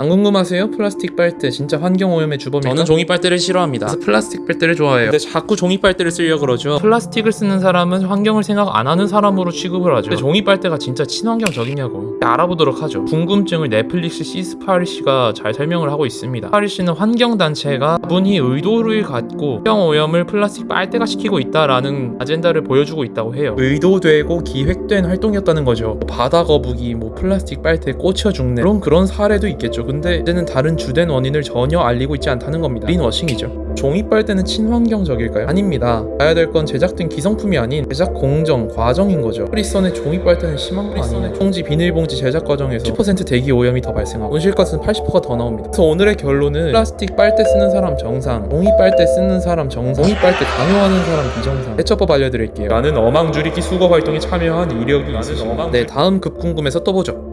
안 궁금하세요? 플라스틱 빨대 진짜 환경 오염의 주범입니까? 저는 종이 빨대를 싫어합니다. 그래서 플라스틱 빨대를 좋아해요 근데 자꾸 종이 빨대를 쓰려고 그러죠. 플라스틱을 쓰는 사람은 환경을 생각 안 하는 사람으로 취급을 하죠. 근데 종이 빨대가 진짜 친환경적이냐고 알아보도록 하죠. 궁금증을 넷플릭스 시스파리 씨가 잘 설명을 하고 있습니다. 파리 씨는 환경 단체가 분이 의도를 갖고 환경 오염을 플라스틱 빨대가 시키고 있다라는 아젠다를 보여주고 있다고 해요. 의도되고 기획된 활동이었다는 거죠. 바다 거북이, 뭐 플라스틱 빨대에 꽂혀 죽네 그런 그런 사례도 있겠죠. 근데 이제는 다른 주된 원인을 전혀 알리고 있지 않다는 겁니다. greenwashing이죠. 종이 빨대는 친환경적일까요? 아닙니다. 봐야 될 건 제작된 기성품이 아닌 제작 공정, 과정인 거죠. 프리선의 종이 빨대는 심한 거 아니에요? 봉지, 비닐봉지 제작 과정에서 10% 대기 오염이 더 발생하고 온실가스는 80%가 더 나옵니다. 그래서 오늘의 결론은 플라스틱 빨대 쓰는 사람 정상, 종이 빨대 쓰는 사람 정상, 종이 빨대 강요하는 사람 비정상. 해처법 알려드릴게요. 나는 어망 줄이기 수거 활동에 참여한 이력이 있으신 네, 다음 급 궁금해서 또 보죠.